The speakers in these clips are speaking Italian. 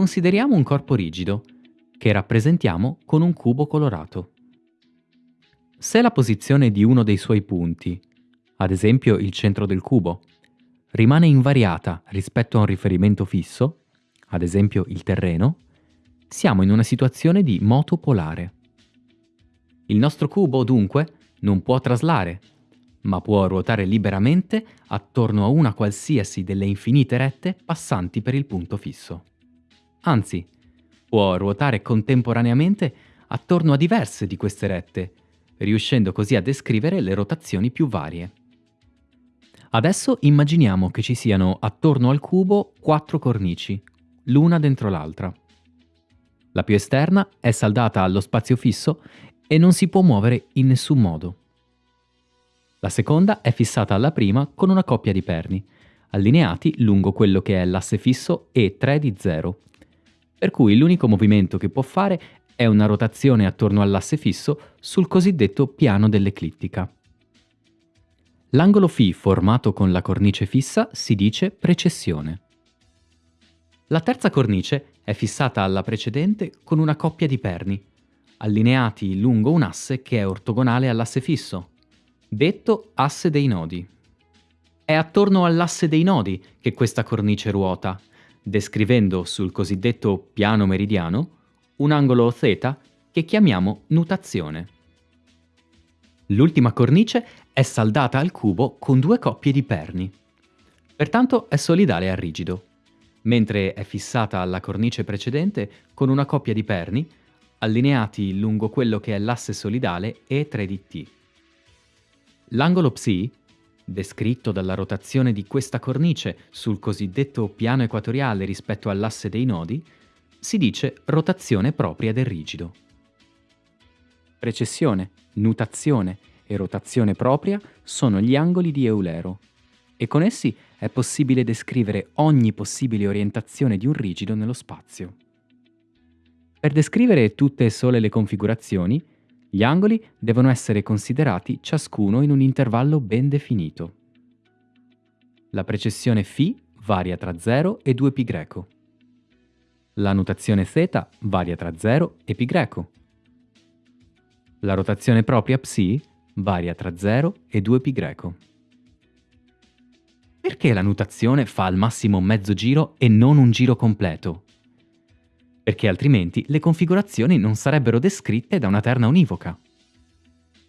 consideriamo un corpo rigido, che rappresentiamo con un cubo colorato. Se la posizione di uno dei suoi punti, ad esempio il centro del cubo, rimane invariata rispetto a un riferimento fisso, ad esempio il terreno, siamo in una situazione di moto polare. Il nostro cubo, dunque, non può traslare, ma può ruotare liberamente attorno a una qualsiasi delle infinite rette passanti per il punto fisso. Anzi, può ruotare contemporaneamente attorno a diverse di queste rette, riuscendo così a descrivere le rotazioni più varie. Adesso immaginiamo che ci siano attorno al cubo quattro cornici, l'una dentro l'altra. La più esterna è saldata allo spazio fisso e non si può muovere in nessun modo. La seconda è fissata alla prima con una coppia di perni, allineati lungo quello che è l'asse fisso E3 di 0, per cui l'unico movimento che può fare è una rotazione attorno all'asse fisso sul cosiddetto piano dell'eclittica. L'angolo φ formato con la cornice fissa si dice precessione. La terza cornice è fissata alla precedente con una coppia di perni, allineati lungo un asse che è ortogonale all'asse fisso, detto asse dei nodi. È attorno all'asse dei nodi che questa cornice ruota, descrivendo sul cosiddetto piano meridiano un angolo θ che chiamiamo nutazione. L'ultima cornice è saldata al cubo con due coppie di perni. Pertanto è solidale al rigido, mentre è fissata alla cornice precedente con una coppia di perni allineati lungo quello che è l'asse solidale E3 di T. L'angolo psi, descritto dalla rotazione di questa cornice sul cosiddetto piano equatoriale rispetto all'asse dei nodi, si dice rotazione propria del rigido. Precessione, nutazione e rotazione propria sono gli angoli di Eulero e con essi è possibile descrivere ogni possibile orientazione di un rigido nello spazio. Per descrivere tutte e sole le configurazioni, gli angoli devono essere considerati ciascuno in un intervallo ben definito. La precessione φ varia tra 0 e 2π greco. La notazione θ varia tra 0 e π greco. La rotazione propria ψ varia tra 0 e 2π greco. Perché la notazione fa al massimo mezzo giro e non un giro completo? perché altrimenti le configurazioni non sarebbero descritte da una terna univoca.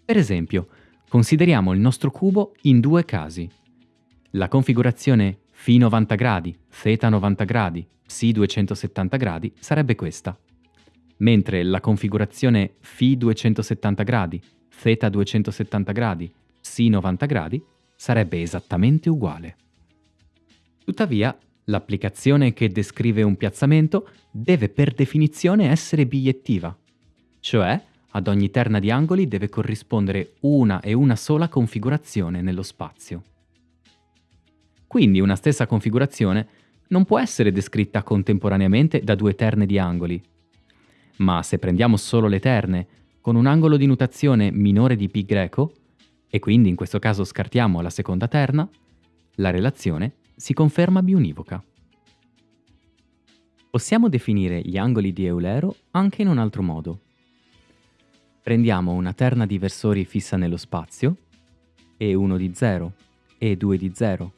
Per esempio, consideriamo il nostro cubo in due casi. La configurazione φ 90 gradi, θ 90 gradi, ψ 270 gradi sarebbe questa, mentre la configurazione φ 270 gradi, θ 270 gradi, ψ 90 gradi sarebbe esattamente uguale. Tuttavia, L'applicazione che descrive un piazzamento deve per definizione essere bigliettiva, cioè ad ogni terna di angoli deve corrispondere una e una sola configurazione nello spazio. Quindi una stessa configurazione non può essere descritta contemporaneamente da due terne di angoli, ma se prendiamo solo le terne con un angolo di notazione minore di π greco, e quindi in questo caso scartiamo la seconda terna, la relazione si conferma biunivoca. Possiamo definire gli angoli di Eulero anche in un altro modo. Prendiamo una terna di versori fissa nello spazio, E1 di 0, E2 di 0,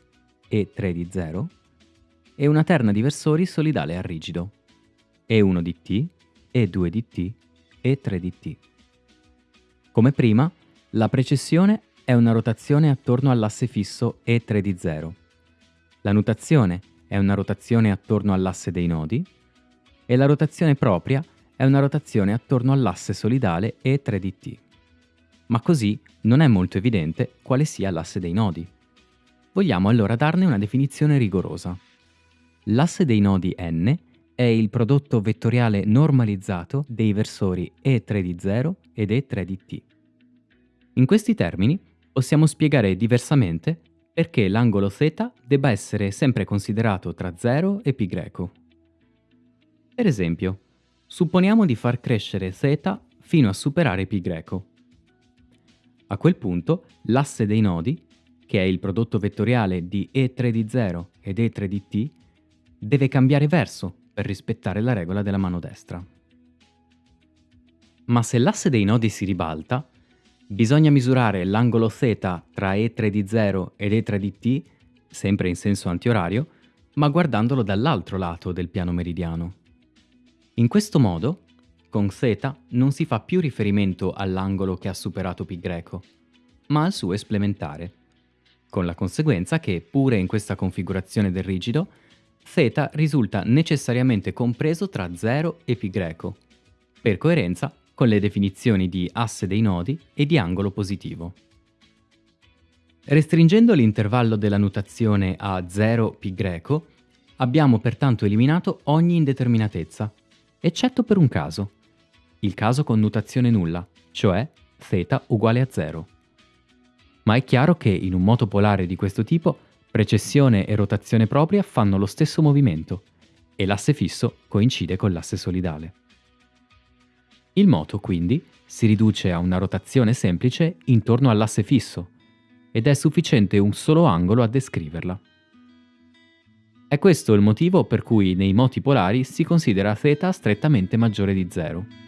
E3 di 0, e una terna di versori solidale a rigido, E1 di t, E2 di t, E3 di t. Come prima, la precessione è una rotazione attorno all'asse fisso E3 di 0, la notazione è una rotazione attorno all'asse dei nodi e la rotazione propria è una rotazione attorno all'asse solidale E3 di t. Ma così non è molto evidente quale sia l'asse dei nodi. Vogliamo allora darne una definizione rigorosa. L'asse dei nodi n è il prodotto vettoriale normalizzato dei versori E3 di 0 ed E3 di t. In questi termini possiamo spiegare diversamente perché l'angolo θ debba essere sempre considerato tra 0 e π greco. Per esempio, supponiamo di far crescere θ fino a superare π greco. A quel punto l'asse dei nodi, che è il prodotto vettoriale di E3 di 0 ed E3 di t, deve cambiare verso per rispettare la regola della mano destra. Ma se l'asse dei nodi si ribalta, bisogna misurare l'angolo θ tra E3 di 0 ed E3 di t, sempre in senso antiorario, ma guardandolo dall'altro lato del piano meridiano. In questo modo, con θ non si fa più riferimento all'angolo che ha superato π greco, ma al suo esplementare, con la conseguenza che, pure in questa configurazione del rigido, θ risulta necessariamente compreso tra 0 e π greco. Per coerenza, con le definizioni di asse dei nodi e di angolo positivo. Restringendo l'intervallo della notazione a 0 π abbiamo pertanto eliminato ogni indeterminatezza, eccetto per un caso, il caso con notazione nulla, cioè θ uguale a 0. Ma è chiaro che in un moto polare di questo tipo precessione e rotazione propria fanno lo stesso movimento e l'asse fisso coincide con l'asse solidale. Il moto, quindi, si riduce a una rotazione semplice intorno all'asse fisso, ed è sufficiente un solo angolo a descriverla. È questo il motivo per cui nei moti polari si considera θ strettamente maggiore di 0.